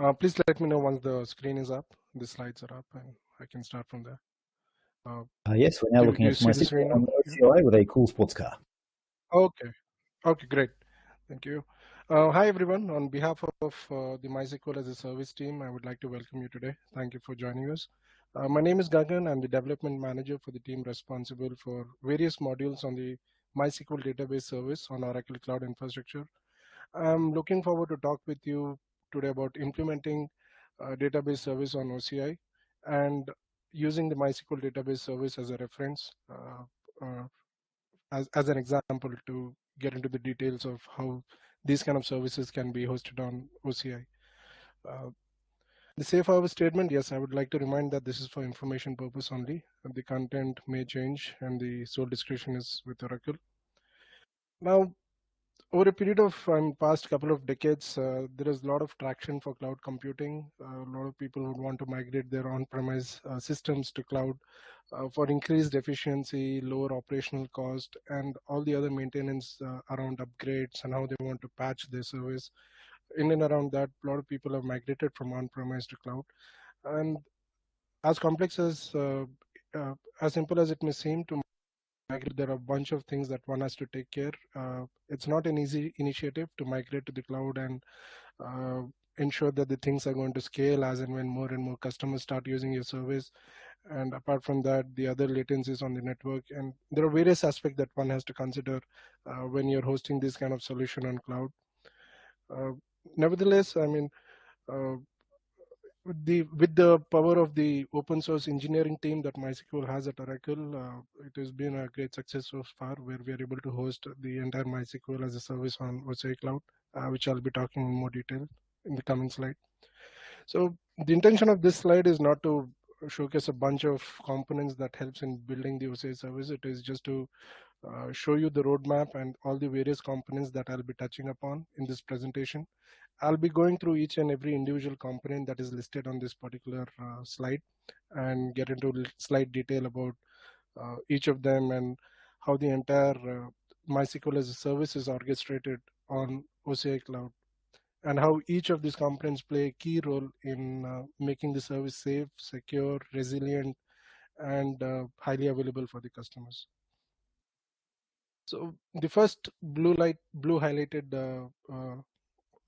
Uh, please let me know once the screen is up, the slides are up, and I can start from there. Uh, uh, yes, we're now looking at my on OCI with a cool sports car. Okay, okay, great. Thank you. Uh, hi, everyone. On behalf of uh, the MySQL as a service team, I would like to welcome you today. Thank you for joining us. Uh, my name is Gagan. I'm the development manager for the team responsible for various modules on the MySQL database service on Oracle Cloud Infrastructure. I'm looking forward to talk with you today about implementing database service on OCI and using the MySQL database service as a reference uh, uh, as, as an example to get into the details of how these kind of services can be hosted on OCI. Uh, the safe harbor statement, yes, I would like to remind that this is for information purpose only. The content may change and the sole discretion is with Oracle. Now, over a period of um, past couple of decades, uh, there is a lot of traction for cloud computing. Uh, a lot of people would want to migrate their on-premise uh, systems to cloud uh, for increased efficiency, lower operational cost, and all the other maintenance uh, around upgrades and how they want to patch their service. In and around that, a lot of people have migrated from on-premise to cloud. And as complex as, uh, as simple as it may seem to migrate, there are a bunch of things that one has to take care. Uh, it's not an easy initiative to migrate to the cloud and uh, ensure that the things are going to scale as and when more and more customers start using your service. And apart from that, the other latencies on the network. And there are various aspects that one has to consider uh, when you're hosting this kind of solution on cloud. Uh, nevertheless, I mean, uh, the with the power of the open source engineering team that MySQL has at Oracle, uh, it has been a great success so far, where we are able to host the entire MySQL as a service on OCI Cloud, uh, which I'll be talking in more detail in the coming slide. So the intention of this slide is not to showcase a bunch of components that helps in building the OCI service. It is just to uh, show you the roadmap and all the various components that I'll be touching upon in this presentation. I'll be going through each and every individual component that is listed on this particular uh, slide and get into slight detail about uh, each of them and how the entire uh, MySQL as a service is orchestrated on OCI Cloud and how each of these components play a key role in uh, making the service safe, secure, resilient, and uh, highly available for the customers. So the first blue light, blue highlighted uh,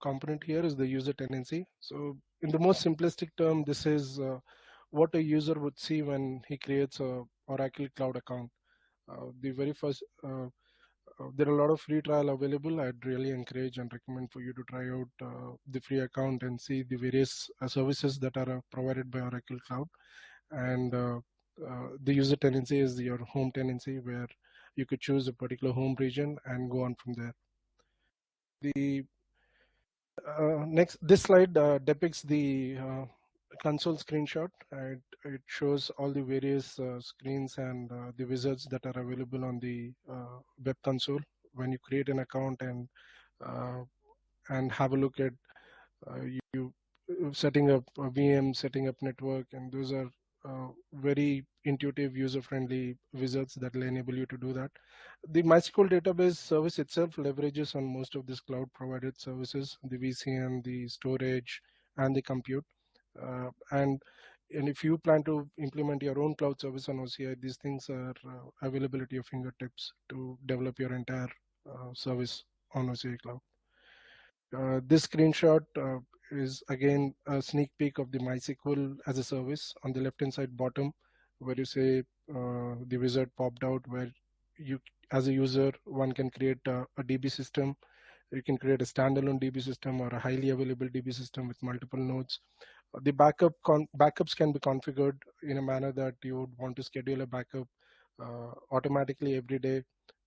component here is the user tenancy. So in the most simplistic term, this is uh, what a user would see when he creates a Oracle Cloud account. Uh, the very first, uh, uh there are a lot of free trial available. I'd really encourage and recommend for you to try out uh, the free account and see the various uh, services that are provided by Oracle Cloud. And the user tenancy is your home tenancy where you could choose a particular home region and go on from there. The uh, next, this slide uh, depicts the uh, console screenshot. It, it, shows all the various uh, screens and uh, the wizards that are available on the web console when you create an account and and have a look at you setting up a VM, setting up network, and those are uh, very intuitive, user-friendly wizards that will enable you to do that. The MySQL database service itself leverages on most of these cloud-provided services, the VCN, the storage, and the compute. Uh, and and if you plan to implement your own cloud service on OCI, these things are uh, available at your fingertips to develop your entire uh, service on OCI Cloud. Uh, this screenshot is again a sneak peek of the MySQL as a service. On the left hand side bottom where you say uh, the wizard popped out where you as a user one can create a, a DB system. You can create a standalone DB system or a highly available DB system with multiple nodes. The backup backups can be configured in a manner that you would want to schedule a backup uh, automatically every day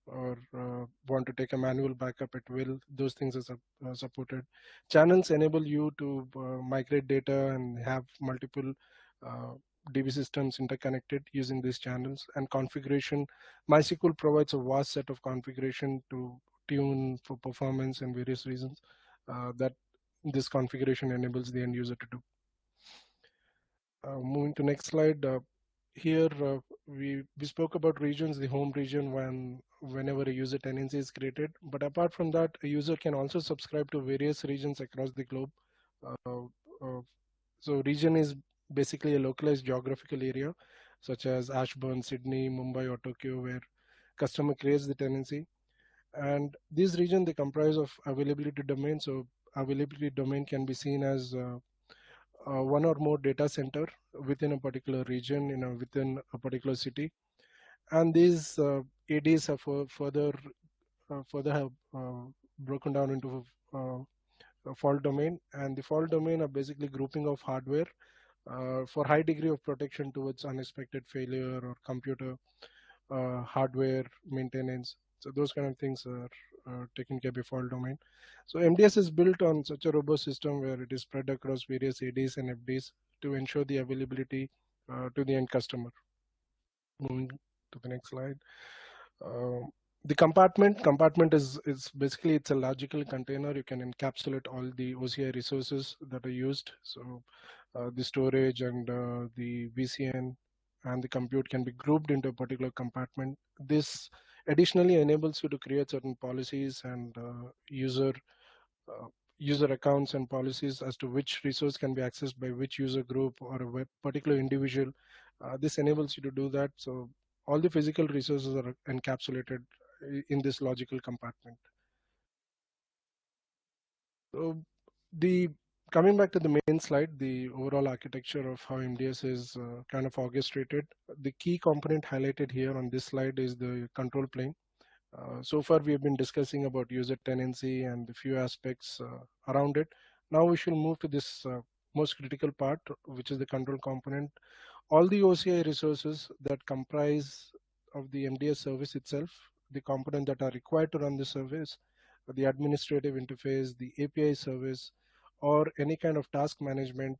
or uh, want to take a manual backup at will, those things are uh, supported. Channels enable you to uh, migrate data and have multiple uh, DB systems interconnected using these channels and configuration. MySQL provides a vast set of configuration to tune for performance and various reasons uh, that this configuration enables the end user to do. Uh, moving to next slide, here uh, we we spoke about regions the home region when whenever a user tenancy is created but apart from that a user can also subscribe to various regions across the globe uh, so region is basically a localized geographical area, such as Ashburn, Sydney, Mumbai, or Tokyo, where customer creates the tenancy. And these region they comprise of availability domain. So availability domain can be seen as uh, uh, one or more data center within a particular region, you know, within a particular city. And these uh, ADs are further uh, further have uh, broken down into a fault domain, and the fault domain are basically grouping of hardware uh, for high degree of protection towards unexpected failure or computer uh, hardware maintenance. So those kind of things are uh, taken care by fault domain. So MDS is built on such a robust system where it is spread across various ADs and FDs to ensure the availability uh, to the end customer. Moving to the next slide. Uh, the compartment compartment is is basically it's a logical container you can encapsulate all the oci resources that are used so uh, the storage and uh, the vcn and the compute can be grouped into a particular compartment this additionally enables you to create certain policies and uh, user uh, user accounts and policies as to which resource can be accessed by which user group or a particular individual uh, this enables you to do that so all the physical resources are encapsulated in this logical compartment. So the coming back to the main slide, the overall architecture of how MDS is uh, kind of orchestrated. The key component highlighted here on this slide is the control plane. Uh, so far, we have been discussing about user tenancy and the few aspects uh, around it. Now we shall move to this uh, most critical part, which is the control component. All the OCI resources that comprise of the MDS service itself the components that are required to run the service, the administrative interface, the API service, or any kind of task management,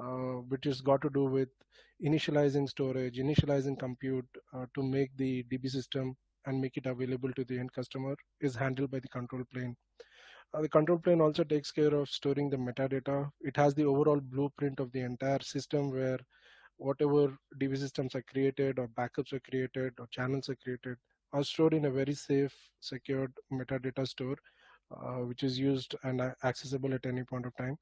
uh, which has got to do with initializing storage, initializing compute uh, to make the DB system and make it available to the end customer is handled by the control plane. Uh, the control plane also takes care of storing the metadata. It has the overall blueprint of the entire system where whatever DB systems are created or backups are created or channels are created, are stored in a very safe, secured metadata store, which is used and accessible at any point of time.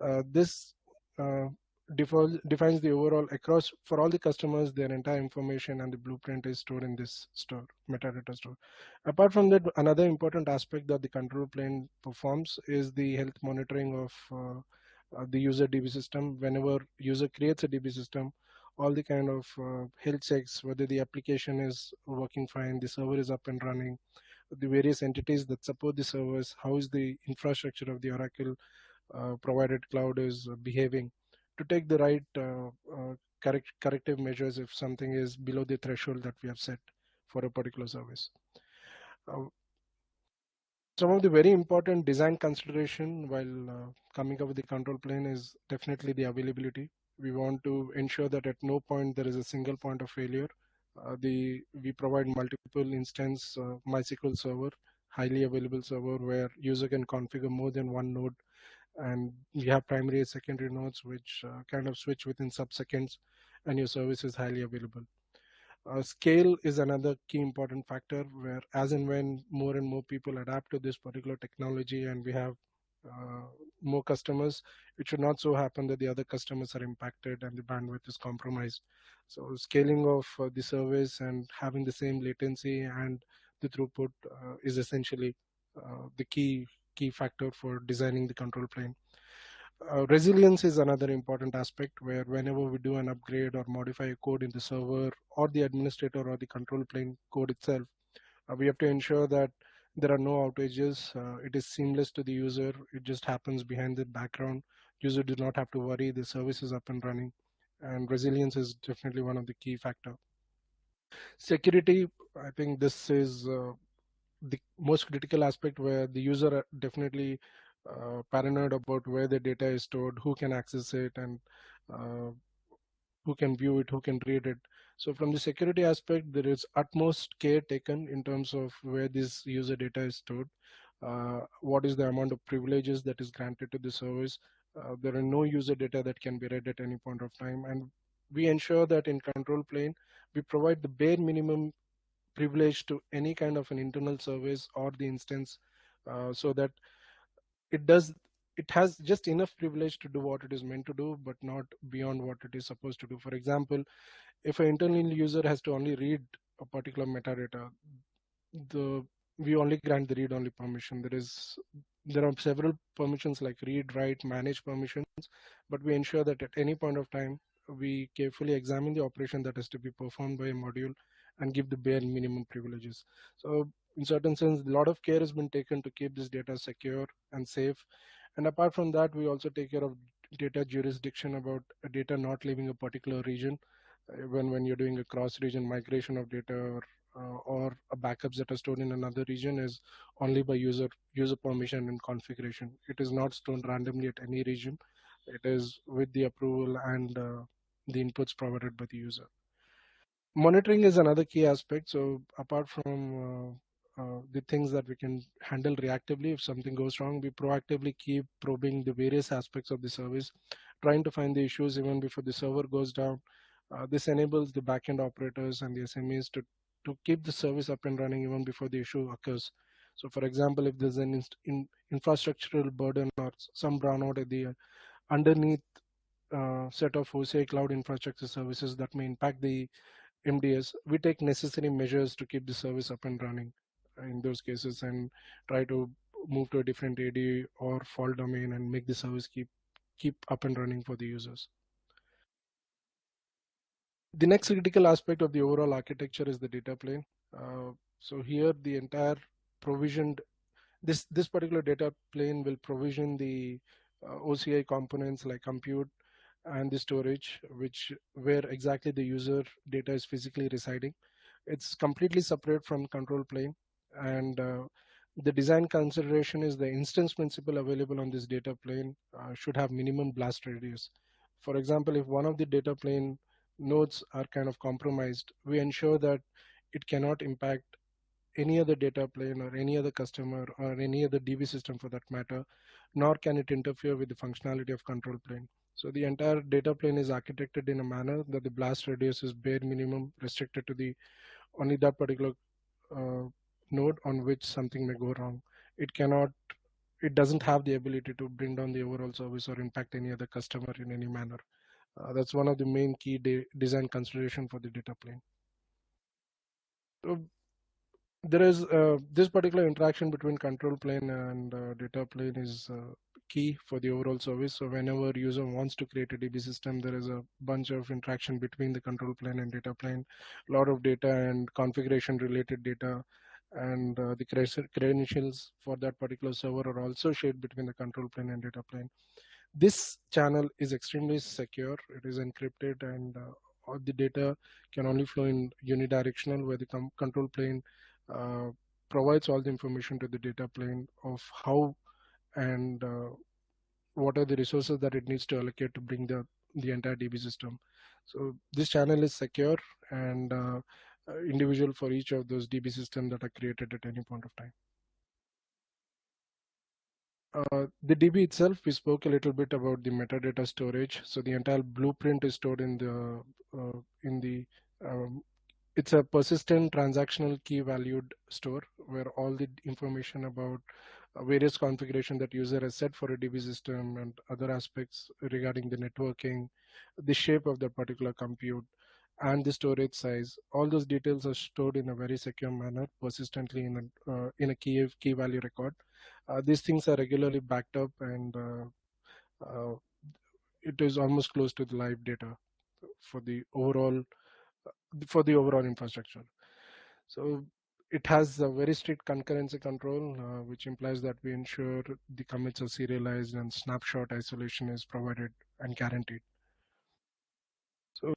Uh, this uh, defines the overall across for all the customers their entire information and the blueprint is stored in this store metadata store apart from that another important aspect that the control plane performs is the health monitoring of uh, uh, the user db system whenever user creates a db system all the kind of uh, health checks, whether the application is working fine, the server is up and running, the various entities that support the servers, how is the infrastructure of the Oracle uh, provided cloud is behaving to take the right uh, uh, correct, corrective measures if something is below the threshold that we have set for a particular service. Uh, some of the very important design consideration while uh, coming up with the control plane is definitely the availability we want to ensure that at no point there is a single point of failure. Uh, the we provide multiple instance uh, MySQL server, highly available server where user can configure more than one node, and we have primary and secondary nodes which uh, kind of switch within sub-seconds, and your service is highly available. Uh, scale is another key important factor where as and when more and more people adapt to this particular technology and we have more customers, it should not so happen that the other customers are impacted and the bandwidth is compromised. So scaling of uh, the service and having the same latency and the throughput uh, is essentially the key key factor for designing the control plane. Uh, resilience is another important aspect where whenever we do an upgrade or modify a code in the server or the administrator or the control plane code itself, uh, we have to ensure that there are no outages. Uh, it is seamless to the user. It just happens behind the background. User do not have to worry. The service is up and running. And resilience is definitely one of the key factor. Security, I think this is uh, the most critical aspect where the user definitely uh, paranoid about where the data is stored, who can access it, and uh, who can view it, who can read it. So from the security aspect, there is utmost care taken in terms of where this user data is stored, uh, what is the amount of privileges that is granted to the service. Uh, there are no user data that can be read at any point of time. And we ensure that in control plane, we provide the bare minimum privilege to any kind of an internal service or the instance uh, so that it does it has just enough privilege to do what it is meant to do, but not beyond what it is supposed to do. For example, if an internal user has to only read a particular metadata, the we only grant the read only permission. There is there are several permissions like read, write, manage permissions, but we ensure that at any point of time we carefully examine the operation that has to be performed by a module and give the bare minimum privileges. So in certain sense, a lot of care has been taken to keep this data secure and safe. And apart from that, we also take care of data jurisdiction about data not leaving a particular region uh, when when you're doing a cross region migration of data or uh, or backups that are stored in another region is only by user user permission and configuration. It is not stored randomly at any region. It is with the approval and uh, the inputs provided by the user. Monitoring is another key aspect. So apart from uh, the things that we can handle reactively. If something goes wrong we proactively keep probing the various aspects of the service trying to find the issues even before the server goes down. Uh, this enables the backend operators and the smes to to keep the service up and running even before the issue occurs. So for example if there's an in infrastructural burden or some brownout at the underneath uh, set of OCI cloud infrastructure services that may impact the MDS, we take necessary measures to keep the service up and running in those cases and try to move to a different AD or fault domain and make the service keep keep up and running for the users. The next critical aspect of the overall architecture is the data plane. Uh, so here the entire provisioned this this particular data plane will provision the uh, OCI components like compute and the storage, which where exactly the user data is physically residing. It's completely separate from control plane and uh, the design consideration is the instance principal available on this data plane uh, should have minimum blast radius. For example, if one of the data plane nodes are kind of compromised, we ensure that it cannot impact any other data plane or any other customer or any other DB system for that matter, nor can it interfere with the functionality of control plane. So the entire data plane is architected in a manner that the blast radius is bare minimum restricted to the only that particular uh, node on which something may go wrong. It cannot, it doesn't have the ability to bring down the overall service or impact any other customer in any manner. Uh, that's one of the main key de design consideration for the data plane. So there is uh, this particular interaction between control plane and uh, data plane is uh, key for the overall service. So whenever user wants to create a DB system, there is a bunch of interaction between the control plane and data plane, a lot of data and configuration related data and uh, the credentials for that particular server are also shared between the control plane and data plane. This channel is extremely secure. It is encrypted and uh, all the data can only flow in unidirectional where the control plane uh, provides all the information to the data plane of how and uh, what are the resources that it needs to allocate to bring the, the entire DB system. So this channel is secure and uh, individual for each of those DB systems that are created at any point of time. Uh, the DB itself, we spoke a little bit about the metadata storage. So the entire blueprint is stored in the uh, in the um, it's a persistent transactional key valued store where all the information about uh, various configuration that user has set for a DB system and other aspects regarding the networking, the shape of the particular compute, and the storage size. All those details are stored in a very secure manner, persistently in a uh, in a key key value record. Uh, these things are regularly backed up, and uh, uh it is almost close to the live data for the overall for the overall infrastructure. So it has a very strict concurrency control, uh, which implies that we ensure the commits are serialized and snapshot isolation is provided and guaranteed. So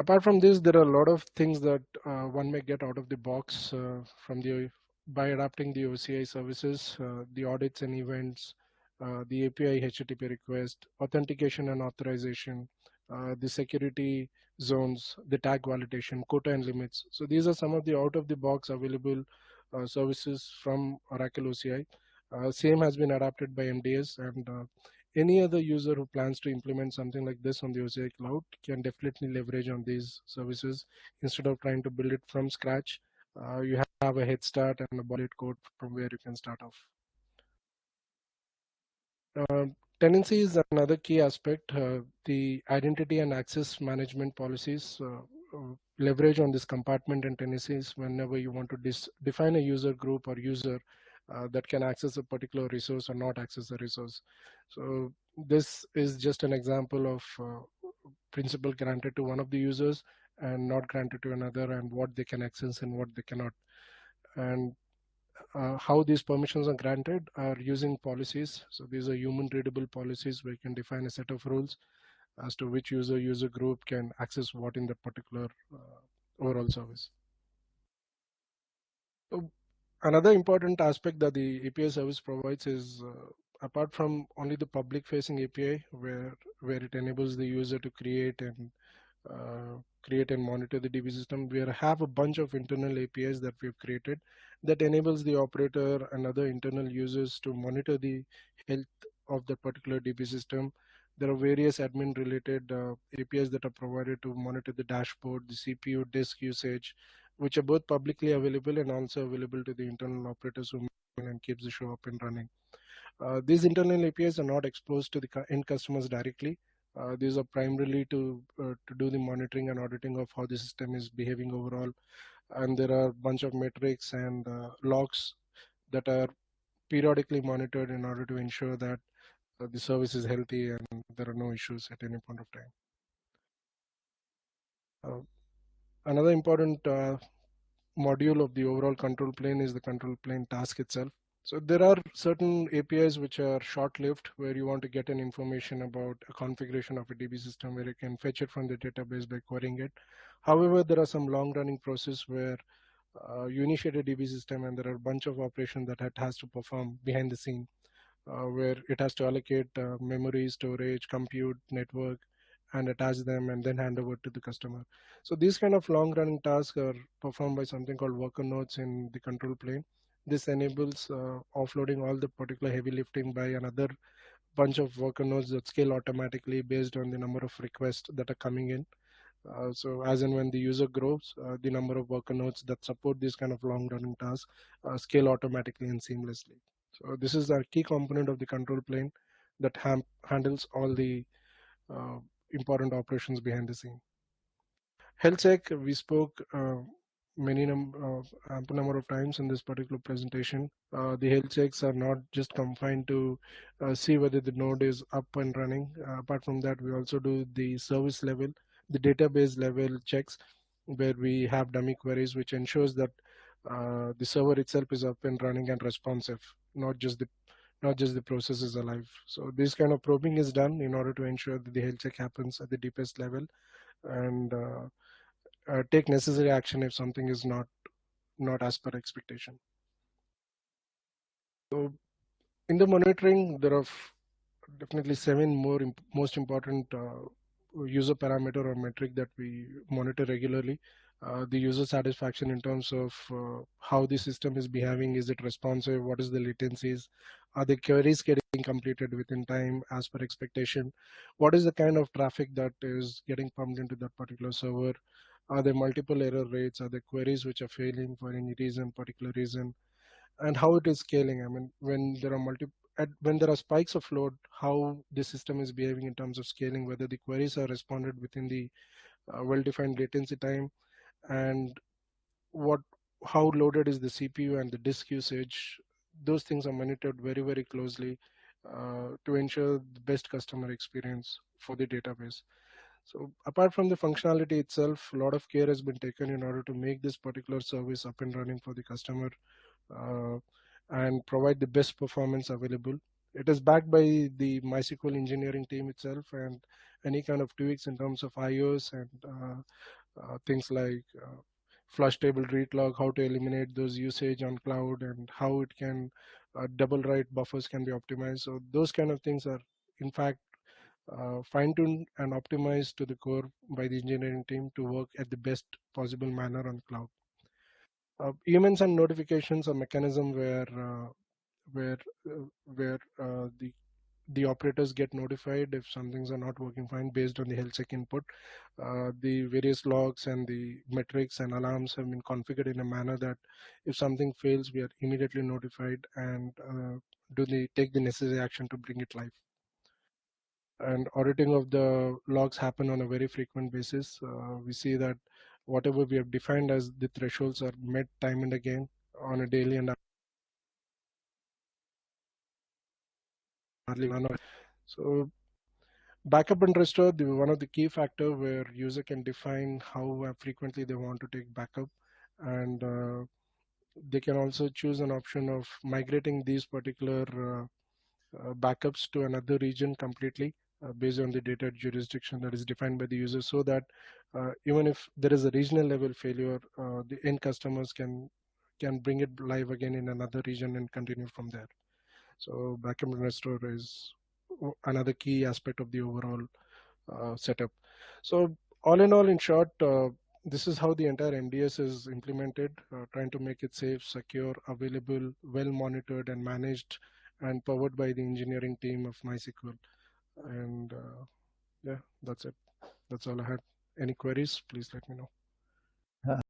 apart from this, there are a lot of things that uh, one may get out of the box uh, from the by adapting the OCI services, uh, the audits and events, uh, the API HTTP request, authentication and authorization, uh, the security zones, the tag validation, quota and limits. So these are some of the out of the box available uh, services from Oracle OCI. same has been adapted by MDS and any other user who plans to implement something like this on the OCI cloud can definitely leverage on these services instead of trying to build it from scratch. Uh, you have a head start and a bullet code from where you can start off. Uh, tenancy is another key aspect. Uh, the identity and access management policies uh, uh leverage on this compartment and tenancies whenever you want to define a user group or user uh, that can access a particular resource or not access a resource. So this is just an example of uh, principal granted to one of the users and not granted to another and what they can access and what they cannot. And uh, how these permissions are granted are using policies. So these are human readable policies where you can define a set of rules as to which user user group can access what in the particular uh, overall service. So another important aspect that the API service provides is uh, apart from only the public facing API where where it enables the user to create and uh, create and monitor the DB system. We have a bunch of internal APIs that we've created that enables the operator and other internal users to monitor the health of the particular DB system. There are various admin related uh, APIs that are provided to monitor the dashboard, the CPU disk usage, which are both publicly available and also available to the internal operators who and keeps the show up and running. Uh, these internal APIs are not exposed to the end customers directly. Uh, these are primarily to uh, to do the monitoring and auditing of how the system is behaving overall. And there are a bunch of metrics and uh, logs that are periodically monitored in order to ensure that uh, the service is healthy and there are no issues at any point of time. Another important uh, module of the overall control plane is the control plane task itself. So there are certain APIs which are short-lived where you want to get an information about a configuration of a DB system where you can fetch it from the database by querying it. However, there are some long-running process where uh, you initiate a DB system and there are a bunch of operations that it has to perform behind the scene uh, where it has to allocate uh, memory, storage, compute, network, and attach them and then hand over to the customer. So these kind of long running tasks are performed by something called worker nodes in the control plane. This enables uh, offloading all the particular heavy lifting by another bunch of worker nodes that scale automatically based on the number of requests that are coming in. Uh, so as and when the user grows, uh, the number of worker nodes that support this kind of long running tasks uh, scale automatically and seamlessly. So this is a key component of the control plane that handles all the uh, important operations behind the scene. Health check, we spoke uh, many num uh, ample number of times in this particular presentation. Uh, the health checks are not just confined to uh, see whether the node is up and running. Uh, apart from that, we also do the service level, the database level checks, where we have dummy queries, which ensures that uh, the server itself is up and running and responsive, not just the not just the process is alive. So this kind of probing is done in order to ensure that the health check happens at the deepest level and uh, uh, take necessary action if something is not not as per expectation. So in the monitoring, there are definitely seven more imp most important uh, user parameter or metric that we monitor regularly. Uh, the user satisfaction in terms of uh, how the system is behaving, is it responsive, what is the latencies, are the queries getting completed within time as per expectation, what is the kind of traffic that is getting pumped into that particular server, are there multiple error rates? Are there queries which are failing for any reason, particular reason? And how it is scaling? I mean, when there are multi when there are spikes of load, how the system is behaving in terms of scaling, whether the queries are responded within the uh, well-defined latency time, and what how loaded is the CPU and the disk usage. Those things are monitored very, very closely uh, to ensure the best customer experience for the database. So apart from the functionality itself, a lot of care has been taken in order to make this particular service up and running for the customer uh, and provide the best performance available. It is backed by the MySQL engineering team itself and any kind of tweaks in terms of IOs and uh, things like uh, flush table read lock, how to eliminate those usage on cloud and how it can uh, double write buffers can be optimized. So those kind of things are in fact uh, fine-tuned and optimized to the core by the engineering team to work at the best possible manner on cloud. Uh, events and notifications are mechanism where uh, where uh, where uh, the the operators get notified if some things are not working fine based on the health check input. Uh, the various logs and the metrics and alarms have been configured in a manner that if something fails, we are immediately notified and do the take the necessary action to bring it live and auditing of the logs happen on a very frequent basis. Uh, we see that whatever we have defined as the thresholds are met time and again on a daily and So backup and restore, the, one of the key factor where user can define how frequently they want to take backup and uh, they can also choose an option of migrating these particular uh, uh, backups to another region completely uh, based on the data jurisdiction that is defined by the user so that uh, even if there is a regional level failure, uh, the end customers can can bring it live again in another region and continue from there. So backup and restore is another key aspect of the overall uh, setup. So all in all, in short, uh, this is how the entire MDS is implemented, uh, trying to make it safe, secure, available, well monitored and managed and powered by the engineering team of MySQL. And uh, yeah that's it. That's all i had. Any queries? Please let me know